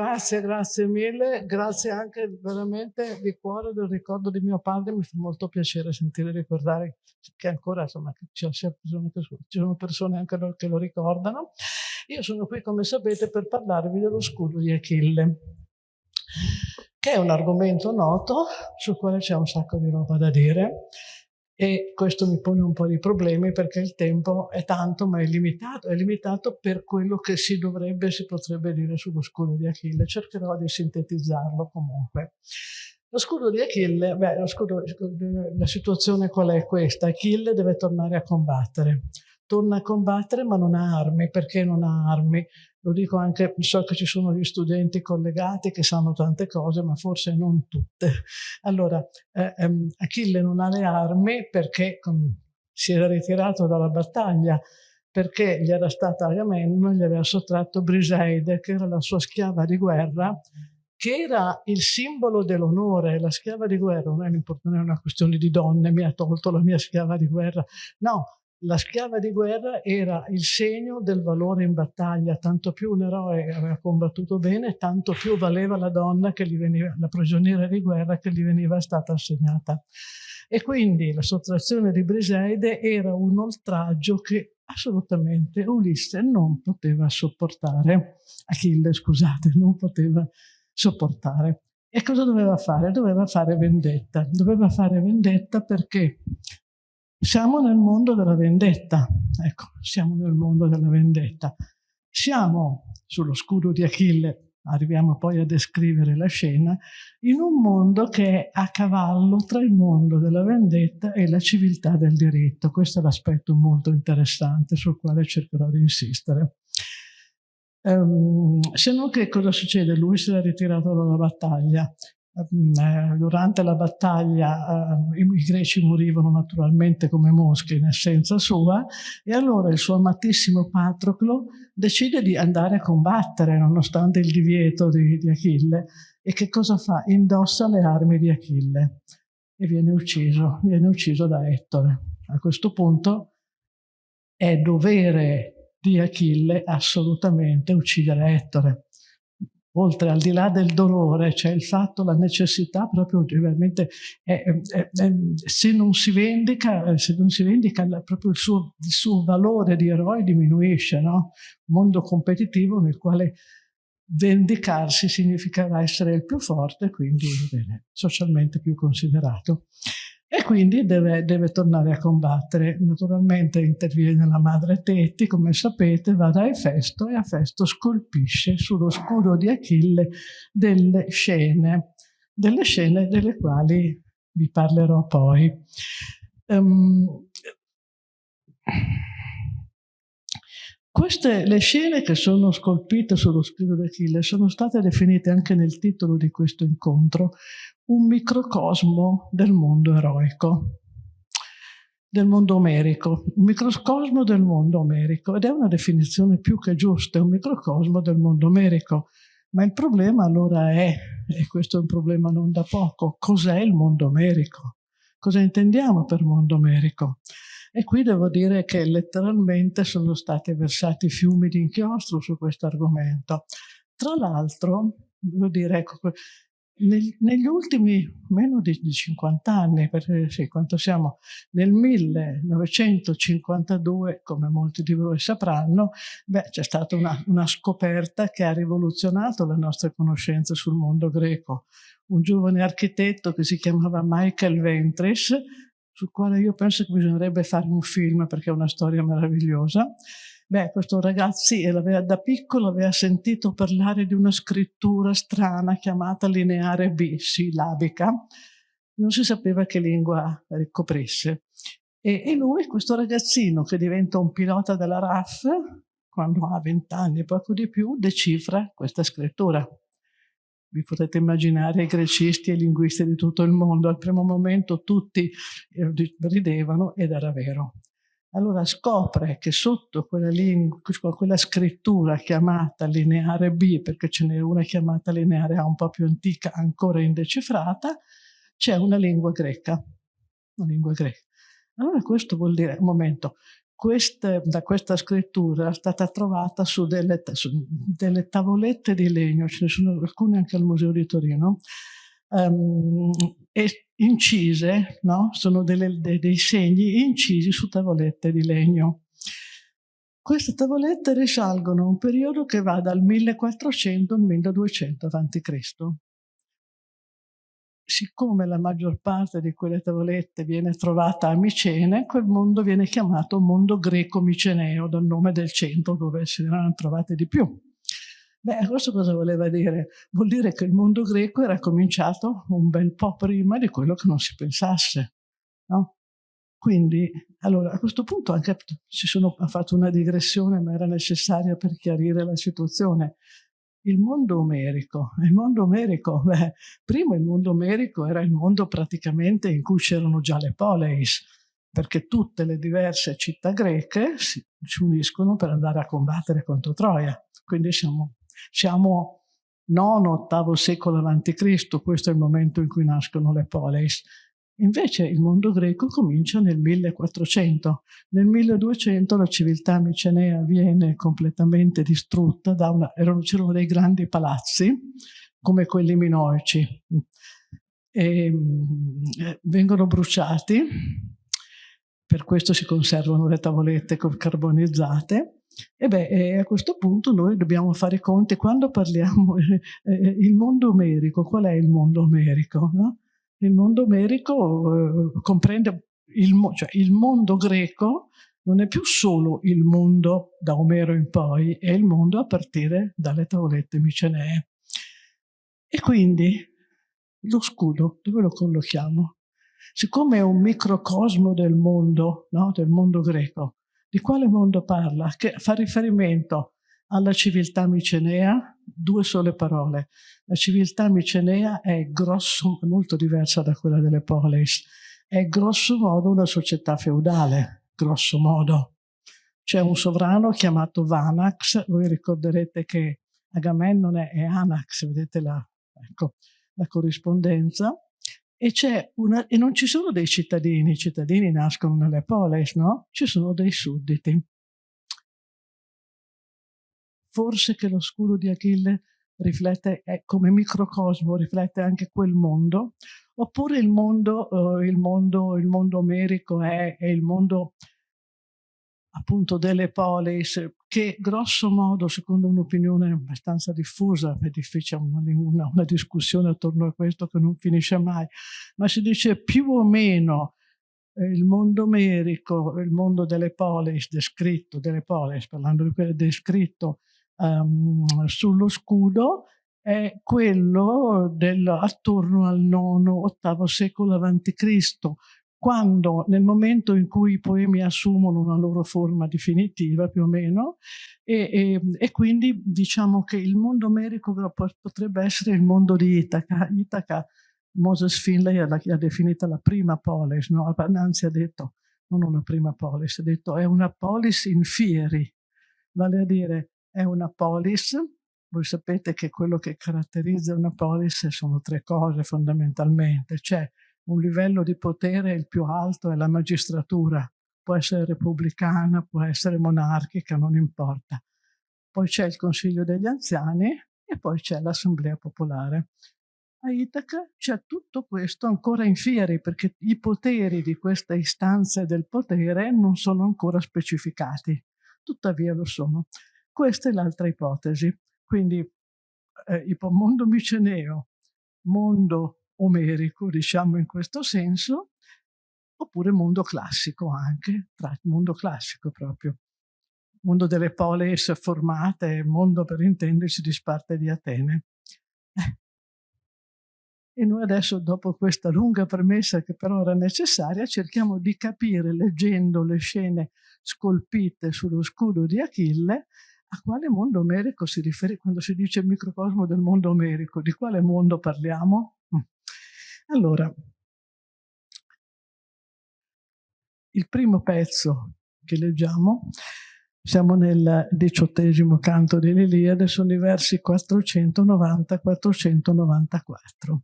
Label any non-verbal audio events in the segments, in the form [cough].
Grazie, grazie mille, grazie anche veramente di cuore del ricordo di mio padre, mi fa molto piacere sentire ricordare che ancora insomma ci sono persone anche che lo ricordano. Io sono qui come sapete per parlarvi dello scudo di Achille, che è un argomento noto sul quale c'è un sacco di roba da dire e questo mi pone un po' di problemi perché il tempo è tanto ma è limitato, è limitato per quello che si dovrebbe, si potrebbe dire sullo scudo di Achille, cercherò di sintetizzarlo comunque. Lo scudo di Achille, beh, scudo, la situazione qual è questa? Achille deve tornare a combattere, torna a combattere ma non ha armi, perché non ha armi? Lo dico anche, so che ci sono gli studenti collegati che sanno tante cose, ma forse non tutte. Allora, eh, ehm, Achille non ha le armi perché com, si era ritirato dalla battaglia, perché gli era stata Agamennone, gli aveva sottratto Briseide, che era la sua schiava di guerra, che era il simbolo dell'onore. La schiava di guerra non è, non è una questione di donne, mi ha tolto la mia schiava di guerra. No, la schiava di guerra era il segno del valore in battaglia, tanto più un eroe aveva combattuto bene, tanto più valeva la donna che gli veniva, la prigioniera di guerra che gli veniva stata assegnata. E quindi la sottrazione di Briseide era un oltraggio che assolutamente Ulisse non poteva sopportare, Achille scusate, non poteva sopportare. E cosa doveva fare? Doveva fare vendetta. Doveva fare vendetta perché siamo nel mondo della vendetta, ecco, siamo nel mondo della vendetta. Siamo sullo scudo di Achille, arriviamo poi a descrivere la scena, in un mondo che è a cavallo tra il mondo della vendetta e la civiltà del diritto. Questo è l'aspetto molto interessante sul quale cercherò di insistere. Um, se non che cosa succede? Lui si è ritirato dalla battaglia, durante la battaglia eh, i greci morivano naturalmente come mosche in essenza sua e allora il suo amatissimo Patroclo decide di andare a combattere nonostante il divieto di, di Achille e che cosa fa? Indossa le armi di Achille e viene ucciso, viene ucciso da Ettore. A questo punto è dovere di Achille assolutamente uccidere Ettore oltre al di là del dolore, c'è il fatto, la necessità proprio veramente, è, è, è, se non si vendica, se non si vendica proprio il suo, il suo valore di eroe diminuisce, no? Mondo competitivo nel quale vendicarsi significherà essere il più forte, quindi bene, socialmente più considerato e quindi deve, deve, tornare a combattere. Naturalmente interviene la madre Tetti, come sapete, va da Efesto e Efesto scolpisce sullo scudo di Achille delle scene, delle scene delle quali vi parlerò poi. Um, queste, le scene che sono scolpite sullo scudo di Achille sono state definite anche nel titolo di questo incontro un microcosmo del mondo eroico, del mondo omerico, un microcosmo del mondo omerico ed è una definizione più che giusta, è un microcosmo del mondo omerico. Ma il problema allora è, e questo è un problema non da poco, cos'è il mondo omerico? Cosa intendiamo per mondo omerico? E qui devo dire che letteralmente sono stati versati fiumi di inchiostro su questo argomento. Tra l'altro, devo dire, ecco, neg negli ultimi meno di, di 50 anni, perché sì, quanto siamo nel 1952, come molti di voi sapranno, c'è stata una, una scoperta che ha rivoluzionato le nostre conoscenze sul mondo greco. Un giovane architetto che si chiamava Michael Ventris, sul quale io penso che bisognerebbe fare un film perché è una storia meravigliosa, Beh, questo ragazzo da piccolo aveva sentito parlare di una scrittura strana chiamata lineare B, sillabica. Non si sapeva che lingua ricoprisse. E, e lui, questo ragazzino che diventa un pilota della RAF, quando ha vent'anni e poco di più, decifra questa scrittura. Vi potete immaginare i grecisti e i linguisti di tutto il mondo. Al primo momento tutti eh, ridevano ed era vero. Allora scopre che sotto quella, lingua, quella scrittura chiamata lineare B, perché ce n'è una chiamata lineare A un po' più antica, ancora indecifrata, c'è una lingua greca. Una lingua greca. Allora questo vuol dire, un momento, queste, da questa scrittura è stata trovata su delle, su delle, tavolette di legno, ce ne sono alcune anche al Museo di Torino, um, incise, no? sono delle, dei, dei segni incisi su tavolette di legno. Queste tavolette risalgono a un periodo che va dal 1400 al 1200 a.C siccome la maggior parte di quelle tavolette viene trovata a Micene, quel mondo viene chiamato mondo greco-miceneo, dal nome del centro dove si erano trovate di più. Beh, questo cosa voleva dire? Vuol dire che il mondo greco era cominciato un bel po' prima di quello che non si pensasse, no? Quindi, allora, a questo punto anche ci sono, fatto una digressione, ma era necessaria per chiarire la situazione il mondo omerico. Il mondo omerico, beh, prima il mondo omerico era il mondo praticamente in cui c'erano già le poleis, perché tutte le diverse città greche si, si uniscono per andare a combattere contro Troia. Quindi siamo, siamo nono, ottavo secolo avanti Cristo, questo è il momento in cui nascono le poleis. Invece il mondo greco comincia nel 1400. Nel 1200 la civiltà micenea viene completamente distrutta, c'erano dei grandi palazzi, come quelli minoici, e, eh, vengono bruciati, per questo si conservano le tavolette carbonizzate, e beh, a questo punto noi dobbiamo fare conti, quando parliamo [laughs] eh, il mondo omerico, qual è il mondo omerico? No? il mondo omerico eh, comprende il, cioè il mondo greco non è più solo il mondo da Omero in poi, è il mondo a partire dalle tavolette micenee. E quindi lo scudo, dove lo collochiamo? Siccome è un microcosmo del mondo, no? del mondo greco, di quale mondo parla? Che fa riferimento alla civiltà micenea, due sole parole. La civiltà micenea è grosso, molto diversa da quella delle polis, è grosso modo una società feudale, grosso modo. C'è un sovrano chiamato Vanax, voi ricorderete che Agamennone è Anax, vedete la, ecco, la corrispondenza, e, una, e, non ci sono dei cittadini, i cittadini nascono nelle polis, no? Ci sono dei sudditi forse che lo scudo di Achille riflette come microcosmo, riflette anche quel mondo, oppure il mondo, eh, il mondo, il mondo omerico è, è, il mondo appunto delle polis, che grosso modo, secondo un'opinione abbastanza diffusa, è difficile una, una, una discussione attorno a questo che non finisce mai, ma si dice più o meno eh, il mondo omerico, il mondo delle polis, descritto, delle polis, parlando di quello descritto um, sullo scudo è quello del, attorno al IX-VIII secolo a.C., quando nel momento in cui i poemi assumono una loro forma definitiva più o meno e, e, e quindi diciamo che il mondo omerico potrebbe essere il mondo di Itaca. Itaca Moses Finlay l'ha definita la prima polis, no? anzi ha detto non una prima polis, ha detto è una polis in fieri, vale a dire è una polis. Voi sapete che quello che caratterizza una polis sono tre cose fondamentalmente. C'è un livello di potere, il più alto è la magistratura, può essere repubblicana, può essere monarchica, non importa. Poi c'è il Consiglio degli Anziani e poi c'è l'Assemblea Popolare. A Itaca c'è tutto questo ancora in fieri perché i poteri di queste istanze del potere non sono ancora specificati, tuttavia lo sono. Questa è l'altra ipotesi. Quindi eh, mondo miceneo, mondo omerico, diciamo in questo senso, oppure mondo classico anche, mondo classico proprio. Mondo delle polis formate, mondo per intendersi di Sparta e di Atene. Eh. E noi adesso, dopo questa lunga premessa che però era necessaria, cerchiamo di capire, leggendo le scene scolpite sullo scudo di Achille, a quale mondo omerico si riferisce quando si dice microcosmo del mondo omerico? Di quale mondo parliamo? Allora, il primo pezzo che leggiamo, siamo nel diciottesimo canto dell'Iliade, sono i versi 490-494.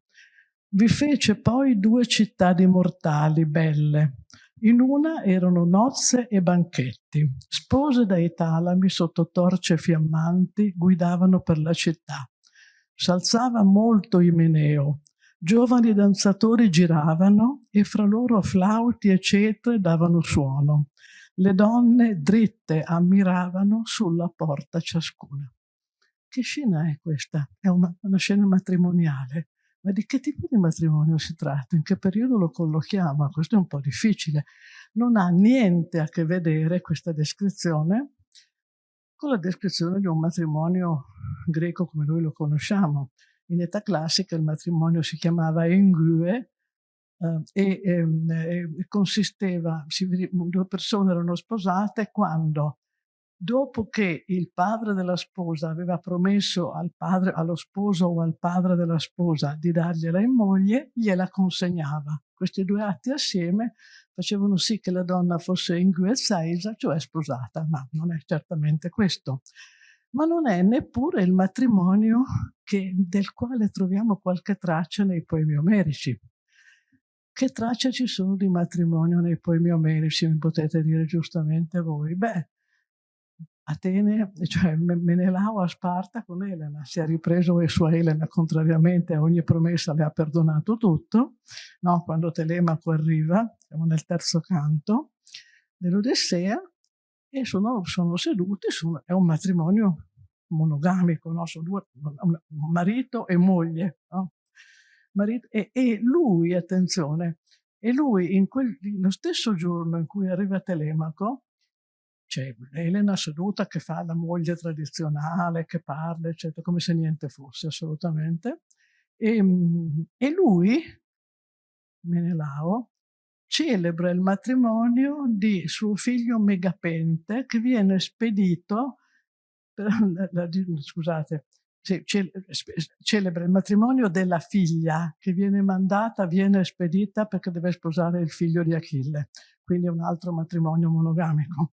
Vi fece poi due città di mortali belle, In una erano nozze e banchetti. Spose dai talami sotto torce fiammanti guidavano per la città. S'alzava molto Imeneo. Giovani danzatori giravano e fra loro flauti e cetre davano suono. Le donne dritte ammiravano sulla porta ciascuna. Che scena è questa? È una, una scena matrimoniale. Ma di che tipo di matrimonio si tratta? In che periodo lo collochiamo? Questo è un po' difficile. Non ha niente a che vedere questa descrizione con la descrizione di un matrimonio greco come noi lo conosciamo. In età classica il matrimonio si chiamava engue, eh, e, e, consisteva, si, due persone erano sposate quando dopo che il padre della sposa aveva promesso al padre, allo sposo o al padre della sposa di dargliela in moglie, gliela consegnava. Questi due atti assieme facevano sì che la donna fosse inguezzaisa, cioè sposata, ma non è certamente questo. Ma non è neppure il matrimonio che, del quale troviamo qualche traccia nei poemi omerici. Che tracce ci sono di matrimonio nei poemi omerici, mi potete dire giustamente voi? Beh, Atene, cioè Menelao a Sparta con Elena, si è ripreso e sua Elena, contrariamente a ogni promessa, le ha perdonato tutto. No, quando Telemaco arriva, siamo nel terzo canto dell'Odissea, e sono, sono seduti, sono, è un matrimonio monogamico, no? sono due, marito e moglie. No? marito, e, e, lui, attenzione, e lui in quel, lo stesso giorno in cui arriva Telemaco, c'è Elena seduta che fa la moglie tradizionale, che parla, eccetera, come se niente fosse assolutamente, e, e lui, Menelao, celebra il matrimonio di suo figlio Megapente che viene spedito, [laughs] scusate, celebra il matrimonio della figlia che viene mandata, viene spedita perché deve sposare il figlio di Achille. Quindi è un altro matrimonio monogamico.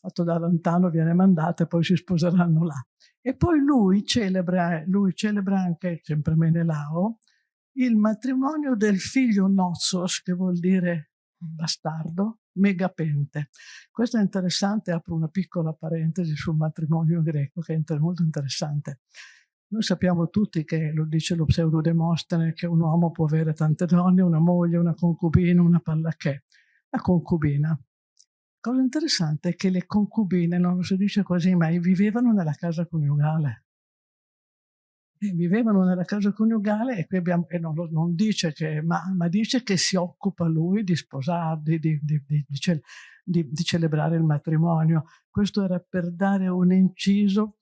Fatto da lontano viene mandata e poi si sposeranno là. E poi lui celebra, lui celebra anche, sempre Menelao, il matrimonio del figlio Nozos, che vuol dire bastardo, Megapente. Questo è interessante, apro una piccola parentesi sul matrimonio greco, che è molto interessante. Noi sappiamo tutti che, lo dice lo pseudo Demostene, che un uomo può avere tante donne, una moglie, una concubina, una pallacchè. La concubina. Cosa interessante è che le concubine, non lo si dice così mai, vivevano nella casa coniugale vivevano nella casa coniugale e qui abbiamo, e non, non dice che, ma, ma, dice che si occupa lui di sposarli, di, di, di, di, celebrare il matrimonio. Questo era per dare un inciso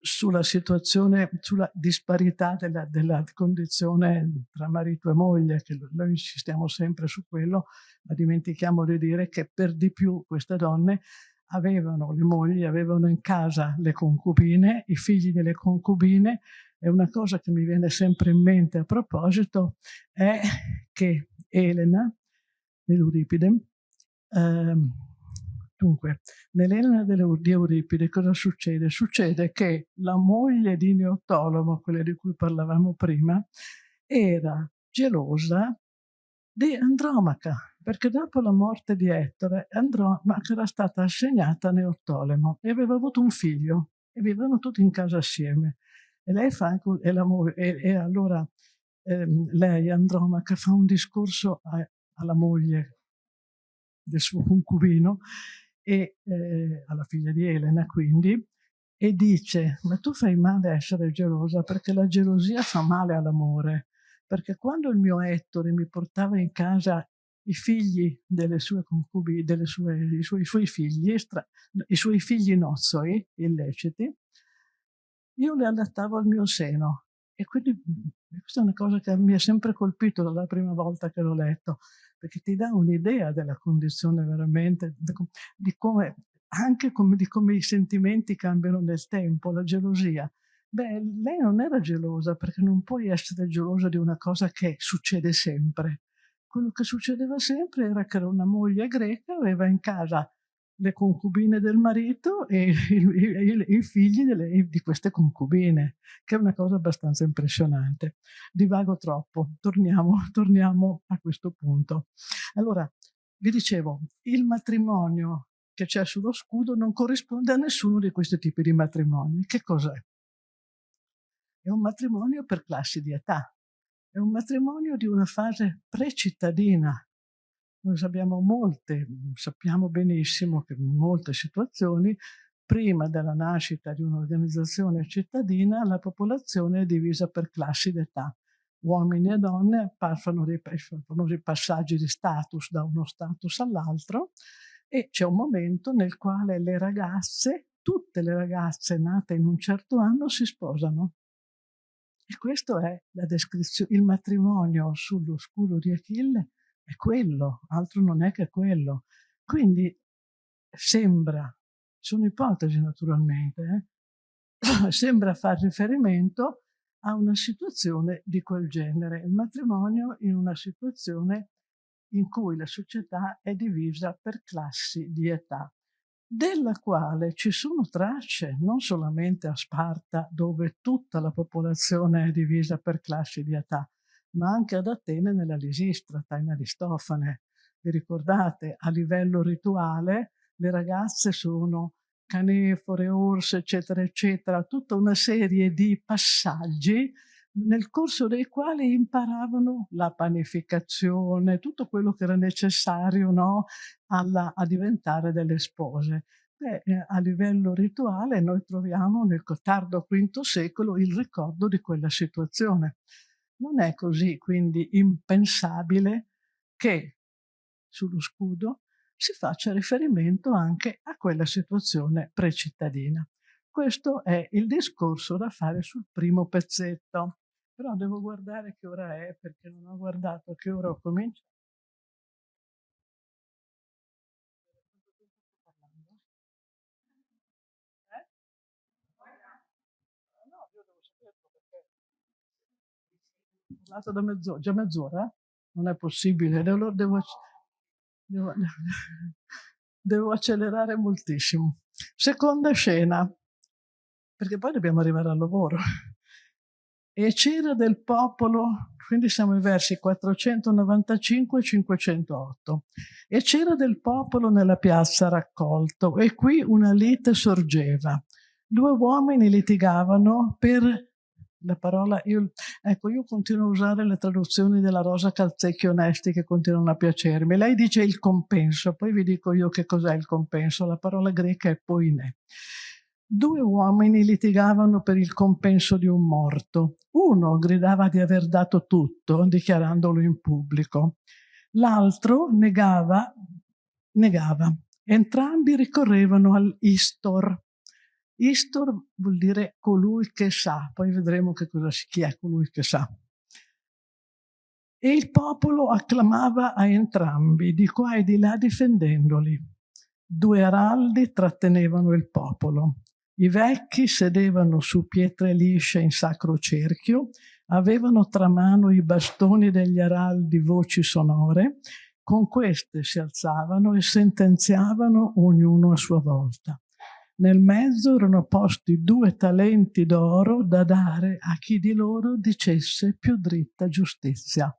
sulla situazione, sulla disparità della, della condizione tra marito e moglie, che noi insistiamo sempre su quello, ma dimentichiamo di dire che per di più queste donne avevano, le mogli avevano in casa le concubine, i figli delle concubine, e una cosa che mi viene sempre in mente a proposito è che Elena, nell'Euripide, ehm, dunque, nell'Elena di Euripide cosa succede? Succede che la moglie di Neottolomo, quella di cui parlavamo prima, era gelosa di Andromaca, perché dopo la morte di Ettore, Andromaca era stata assegnata a Neottolemo e aveva avuto un figlio e vivevano tutti in casa assieme. E lei fa e, e, e allora ehm, lei, Andromaca, fa un discorso a, alla moglie del suo concubino e eh, alla figlia di Elena quindi e dice ma tu fai male a essere gelosa perché la gelosia fa male all'amore perché quando il mio Ettore mi portava in casa i figli delle sue concubine, delle sue, i, suoi, i suoi figli, i suoi figli nozzoi illeciti, io li allattavo al mio seno. E quindi questa è una cosa che mi ha sempre colpito dalla prima volta che l'ho letto, perché ti dà un'idea della condizione veramente, di come, anche come, di come i sentimenti cambiano nel tempo, la gelosia. Beh, lei non era gelosa perché non puoi essere gelosa di una cosa che succede sempre. Quello che succedeva sempre era che era una moglie greca, aveva in casa le concubine del marito e i, figli delle, di queste concubine, che è una cosa abbastanza impressionante. Divago troppo, torniamo, [laughs] torniamo a questo punto. Allora, vi dicevo, il matrimonio che c'è sullo scudo non corrisponde a nessuno di questi tipi di matrimoni. Che cos'è? È un matrimonio per classi di età, è un matrimonio di una fase precittadina. Noi sappiamo molte, sappiamo benissimo che in molte situazioni, prima della nascita di un'organizzazione cittadina, la popolazione è divisa per classi d'età uomini e donne fanno dei, fanno dei passaggi di status da uno status all'altro e c'è un momento nel quale le ragazze, tutte le ragazze nate in un certo anno si sposano. E questo è la descrizione, il matrimonio sullo scudo di Achille è quello, altro non è che quello. Quindi sembra, sono ipotesi naturalmente, eh? [clears throat] sembra far riferimento a una situazione di quel genere, il matrimonio in una situazione in cui la società è divisa per classi di età, della quale ci sono tracce non solamente a Sparta, dove tutta la popolazione è divisa per classi di età, ma anche ad Atene nella Lisistrata, in Aristofane. Vi ricordate, a livello rituale le ragazze sono canefore, orse, eccetera, eccetera, tutta una serie di passaggi nel corso dei quali imparavano la panificazione, tutto quello che era necessario no, alla, a diventare delle spose. Beh, eh, a livello rituale noi troviamo nel tardo V secolo il ricordo di quella situazione. Non è così quindi impensabile che sullo scudo si faccia riferimento anche a quella situazione precittadina. Questo è il discorso da fare sul primo pezzetto. Però devo guardare che ora è, perché non ho guardato che ora ho cominciato. Eh? No, da mezz'ora, già mezz'ora? Non è possibile, allora devo, Devo, [laughs] devo accelerare moltissimo. Seconda scena, perché poi dobbiamo arrivare al lavoro. E c'era del popolo, quindi siamo ai versi 495 e 508. E c'era del popolo nella piazza raccolto, e qui una lite sorgeva. Due uomini litigavano per la parola, io, ecco, io continuo a usare le traduzioni della Rosa Calzecchi Onesti che continuano a piacermi. Lei dice il compenso, poi vi dico io che cos'è il compenso. La parola greca è poinè. Due uomini litigavano per il compenso di un morto. Uno gridava di aver dato tutto, dichiarandolo in pubblico. L'altro negava, negava. Entrambi ricorrevano all'istor, Istor vuol dire colui che sa, poi vedremo che cosa, chi è colui che sa. E il popolo acclamava a entrambi, di qua e di là difendendoli. Due araldi trattenevano il popolo. I vecchi sedevano su pietre lisce in sacro cerchio, avevano tra mano i bastoni degli araldi voci sonore, con queste si alzavano e sentenziavano ognuno a sua volta. Nel mezzo erano posti due talenti d'oro da dare a chi di loro dicesse più dritta giustizia.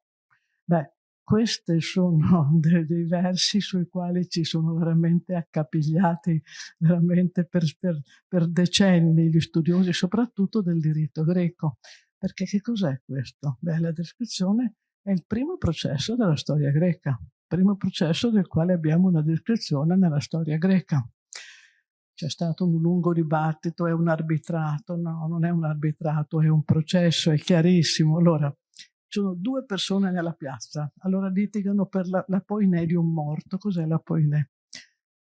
Beh, questi sono [laughs] dei, versi sui quali ci sono veramente accapigliati veramente per, per, per decenni gli studiosi soprattutto del diritto greco. Perché che cos'è questo? Beh, la descrizione è il primo processo della storia greca, il primo processo del quale abbiamo una descrizione nella storia greca c'è stato un lungo dibattito, è un arbitrato, no, non è un arbitrato, è un processo, è chiarissimo. Allora, sono due persone nella piazza, allora litigano per la, la poinè di un morto. Cos'è la poinè?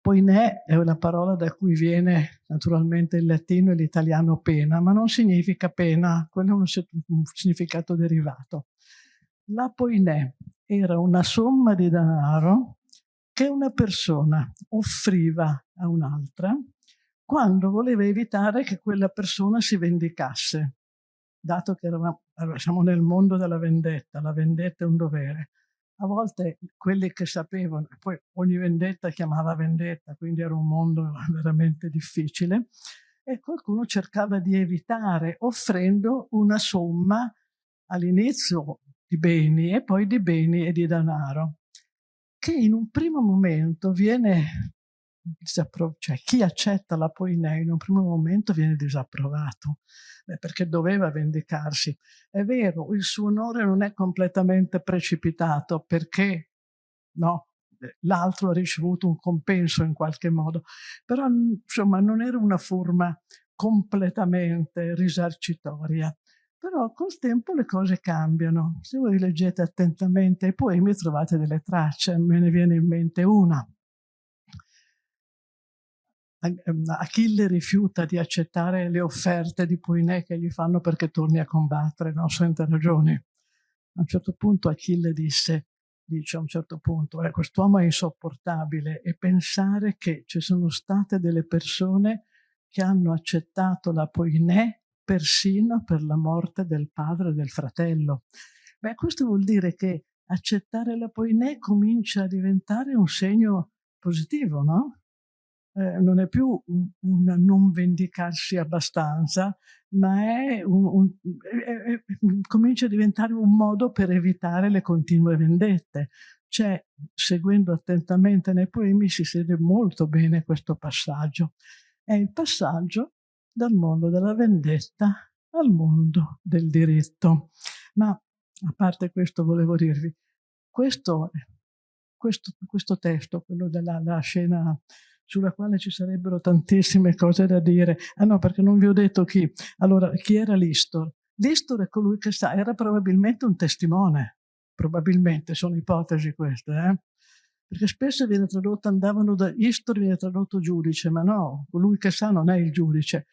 Poinè è una parola da cui viene naturalmente il latino e l'italiano pena, ma non significa pena, quello è un, un significato derivato. La poinè era una somma di denaro che una persona offriva a un'altra quando voleva evitare che quella persona si vendicasse, dato che siamo nel mondo della vendetta, la vendetta è un dovere. A volte quelli che sapevano, poi ogni vendetta chiamava vendetta, quindi era un mondo veramente difficile, e qualcuno cercava di evitare offrendo una somma all'inizio di beni e poi di beni e di denaro che in un primo momento viene cioè chi accetta la poinea in un primo momento viene disapprovato Beh, perché doveva vendicarsi. È vero, il suo onore non è completamente precipitato perché no, l'altro ha ricevuto un compenso in qualche modo, però insomma non era una forma completamente risarcitoria. Però col tempo le cose cambiano. Se voi leggete attentamente i poemi trovate delle tracce, me ne viene in mente una. Ehm, Achille rifiuta di accettare le offerte di Poiné che gli fanno perché torni a combattere, no? senza ragioni. A un certo punto Achille disse, dice a un certo punto, eh, quest'uomo è insopportabile e pensare che ci sono state delle persone che hanno accettato la Poiné persino per la morte del padre e del fratello. Beh, questo vuol dire che accettare la Poiné comincia a diventare un segno positivo, no? Eh, non è più un, un, non vendicarsi abbastanza, ma è un, è, è, comincia a diventare un modo per evitare le continue vendette. C'è, seguendo attentamente nei poemi, si sede molto bene questo passaggio. È il passaggio dal mondo della vendetta al mondo del diritto. Ma a parte questo volevo dirvi, questo, questo, questo testo, quello della scena sulla quale ci sarebbero tantissime cose da dire. Ah no, perché non vi ho detto chi. Allora, chi era Listor? Listor è colui che sa, era probabilmente un testimone, probabilmente, sono ipotesi queste, eh? perché spesso viene tradotto, andavano da Istor, viene tradotto giudice, ma no, colui che sa non è il giudice.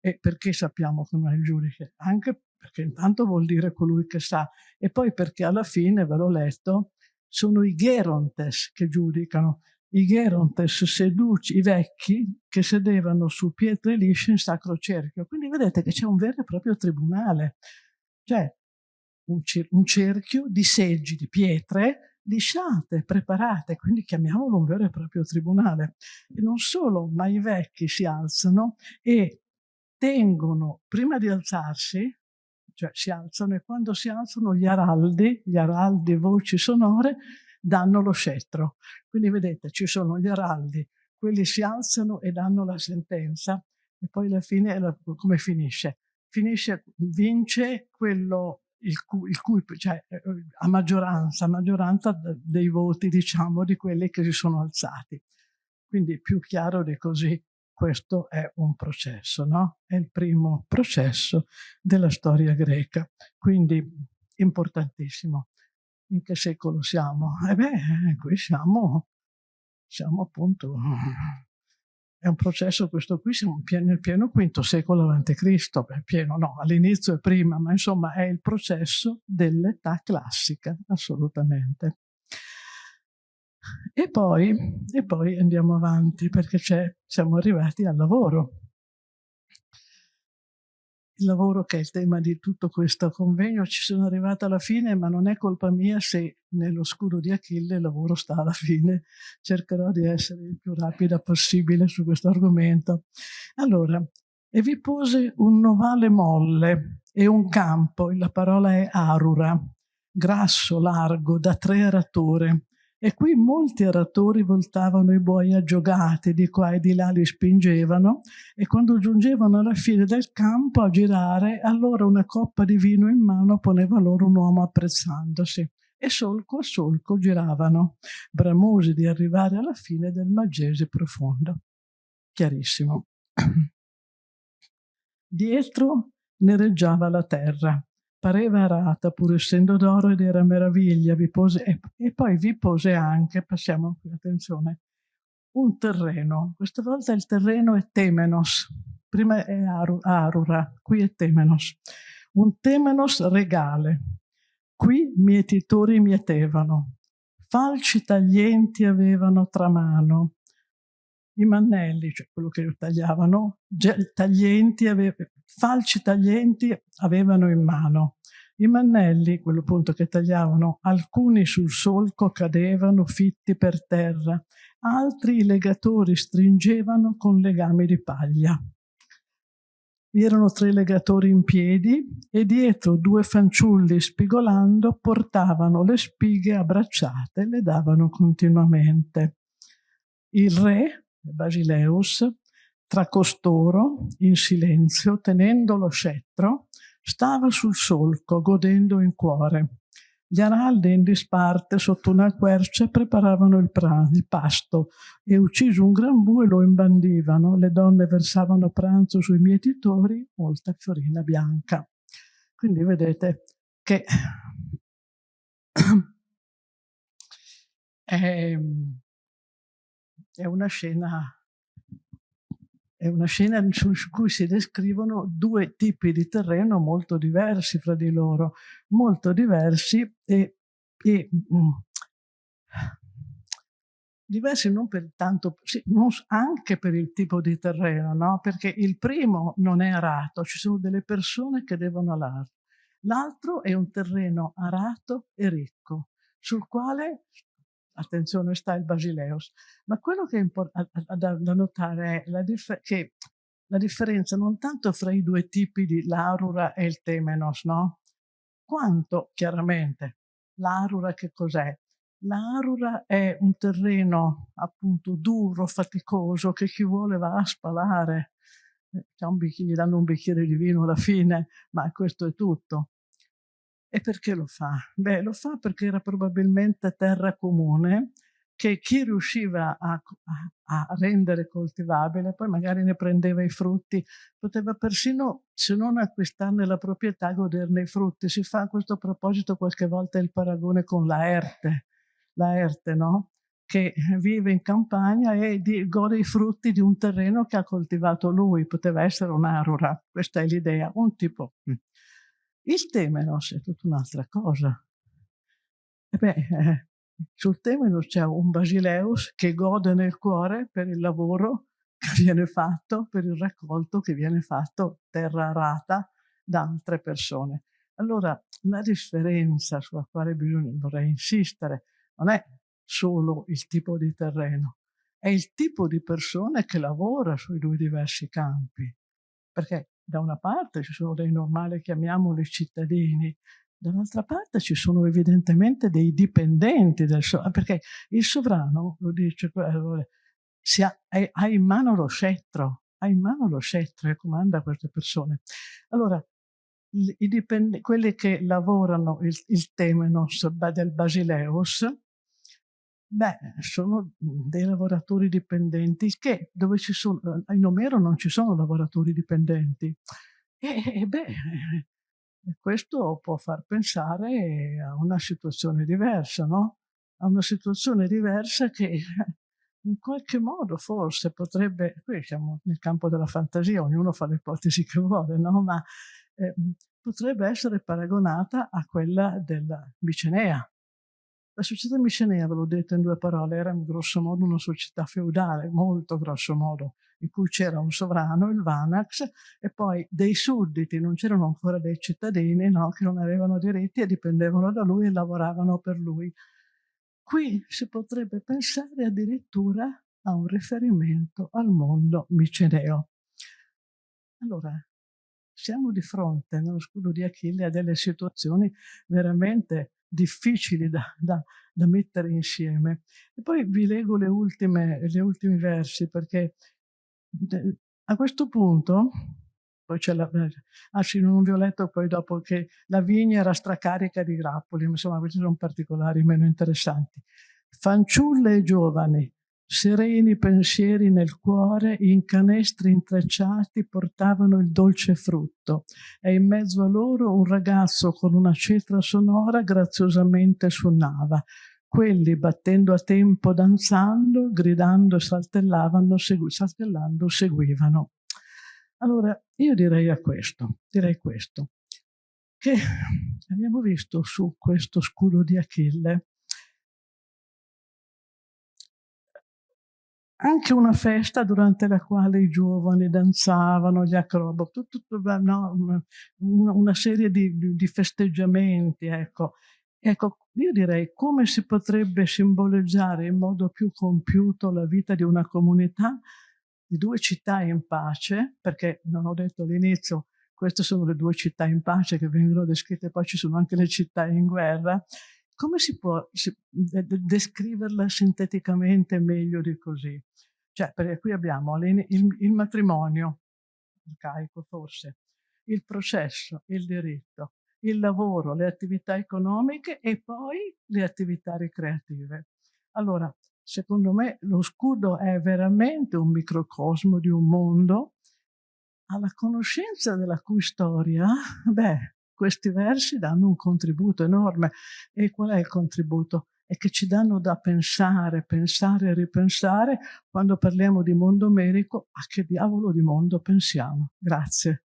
E perché sappiamo che non è il giudice? Anche perché intanto vuol dire colui che sa, e poi perché alla fine, ve l'ho letto, sono i Gerontes che giudicano, i Gerontes seduci, i vecchi, che sedevano su pietre lisce in sacro cerchio. Quindi vedete che c'è un vero e proprio tribunale, cioè un, un cerchio di seggi, di pietre, lisciate, preparate, quindi chiamiamolo un vero e proprio tribunale. E non solo, ma i vecchi si alzano e tengono, prima di alzarsi, cioè si alzano e quando si alzano gli araldi, gli araldi voci sonore, danno lo scettro. Quindi vedete, ci sono gli araldi, quelli si alzano e danno la sentenza e poi alla fine come finisce? Finisce, vince quello il cui, il cui cioè, eh, a maggioranza, a maggioranza dei voti, diciamo, di quelli che si sono alzati. Quindi più chiaro di così, questo è un processo, no? È il primo processo della storia greca, quindi importantissimo. In che secolo siamo? E eh beh, qui siamo, siamo appunto è un processo questo qui, siamo nel pieno quinto secolo a.C., pieno no, all'inizio e prima, ma insomma è il processo dell'età classica, assolutamente. E poi, e poi andiamo avanti perché siamo arrivati al lavoro il lavoro che è il tema di tutto questo convegno. Ci sono arrivata alla fine, ma non è colpa mia se nello scudo di Achille il lavoro sta alla fine. Cercherò di essere il più rapida possibile su questo argomento. Allora, e vi pose un novale molle e un campo, la parola è arura, grasso, largo, da tre arature, e qui molti aratori voltavano i buoi aggiogati, di qua e di là li spingevano, e quando giungevano alla fine del campo a girare, allora una coppa di vino in mano poneva loro un uomo apprezzandosi. E solco a solco giravano, bramosi di arrivare alla fine del Magese profondo. Chiarissimo. [clears throat] Dietro nereggiava la terra pareva arata pur essendo d'oro ed era meraviglia, vi pose, e, e, poi vi pose anche, passiamo qui, attenzione, un terreno, questa volta il terreno è Temenos, prima è Aru, Arura, qui è Temenos, un Temenos regale, qui mietitori mietevano, falci taglienti avevano tra mano, i mannelli, cioè quello che tagliavano, taglienti ave, falci taglienti avevano in mano. I mannelli, quello appunto che tagliavano, alcuni sul solco cadevano fitti per terra, altri i legatori stringevano con legami di paglia. Vi erano tre legatori in piedi e dietro due fanciulli spigolando portavano le spighe abbracciate e le davano continuamente. Il re, Basileus, tra costoro, in silenzio, tenendo lo scettro, stava sul solco, godendo in cuore. Gli araldi in disparte sotto una quercia preparavano il, il, pasto e ucciso un gran bue lo imbandivano. Le donne versavano pranzo sui mietitori, molta fiorina bianca. Quindi vedete che [clears throat] è una scena è una scena su cui si descrivono due tipi di terreno molto diversi fra di loro, molto diversi e, e mm, diversi non per tanto, sì, non, anche per il tipo di terreno, no? perché il primo non è arato, ci sono delle persone che devono alarlo. L'altro è un terreno arato e ricco, sul quale attenzione sta il Basileus, ma quello che è da, da notare è la che la differenza non tanto fra i due tipi di l'arura e il temenos, no? Quanto, chiaramente, l'arura che cos'è? L'arura è un terreno appunto duro, faticoso, che chi vuole va a spalare. Eh, gli danno un bicchiere di vino alla fine, ma questo è tutto. E perché lo fa? Beh, lo fa perché era probabilmente terra comune che chi riusciva a, a, a, rendere coltivabile, poi magari ne prendeva i frutti, poteva persino, se non acquistarne la proprietà, goderne i frutti. Si fa a questo proposito qualche volta il paragone con la Erte, no? che vive in campagna e di, gode i frutti di un terreno che ha coltivato lui, poteva essere un'arura, questa è l'idea, un tipo. Il temenos è tutta un'altra cosa. Beh, eh, sul temenos c'è un basileus che gode nel cuore per il lavoro che viene fatto, per il raccolto che viene fatto terra arata da altre persone. Allora, la differenza sulla quale bisogna, vorrei insistere non è solo il tipo di terreno, è il tipo di persone che lavora sui due diversi campi. Perché da una parte ci sono dei normali, chiamiamoli cittadini, dall'altra parte ci sono evidentemente dei dipendenti del sovrano, perché il sovrano, lo dice, si ha, ha in mano lo scettro, ha in mano lo scettro e comanda queste persone. Allora, quelli che lavorano il, il temenos del Basileus, Beh, sono dei lavoratori dipendenti che dove ci sono, in Omero non ci sono lavoratori dipendenti. E, e beh, questo può far pensare a una situazione diversa, no? A una situazione diversa che in qualche modo forse potrebbe, qui siamo nel campo della fantasia, ognuno fa le ipotesi che vuole, no? Ma eh, potrebbe essere paragonata a quella della Micenea, la società micenea, ve l'ho detto in due parole, era in grosso modo una società feudale, molto grosso modo, in cui c'era un sovrano, il Vanax, e poi dei sudditi, non c'erano ancora dei cittadini, no, che non avevano diritti e dipendevano da lui e lavoravano per lui. Qui si potrebbe pensare addirittura a un riferimento al mondo miceneo. Allora, siamo di fronte nello scudo di Achille a delle situazioni veramente difficili da, da, da, mettere insieme. E poi vi leggo le ultime, gli ultimi versi perché a questo punto, poi c'è la, ah sì, non vi ho letto poi dopo che la vigna era stracarica di grappoli, insomma questi sono particolari meno interessanti. Fanciulle e giovani, sereni pensieri nel cuore, in canestri intrecciati portavano il dolce frutto e in mezzo a loro un ragazzo con una cetra sonora graziosamente suonava. Quelli, battendo a tempo, danzando, gridando e saltellavano, segui, saltellando, seguivano. Allora, io direi a questo, direi questo, che abbiamo visto su questo scudo di Achille anche una festa durante la quale i giovani danzavano, gli acrobati, no, una, una, serie di, di festeggiamenti, ecco. Ecco, io direi come si potrebbe simboleggiare in modo più compiuto la vita di una comunità di due città in pace, perché non ho detto all'inizio, queste sono le due città in pace che vengono descritte, poi ci sono anche le città in guerra, come si può descriverla sinteticamente meglio di così? Cioè, perché qui abbiamo il, il matrimonio, arcaico forse, il processo, il diritto, il lavoro, le attività economiche e poi le attività ricreative. Allora, secondo me lo scudo è veramente un microcosmo di un mondo alla conoscenza della cui storia, beh, questi versi danno un contributo enorme. E qual è il contributo? È che ci danno da pensare, pensare e ripensare quando parliamo di mondo medico, a che diavolo di mondo pensiamo. Grazie.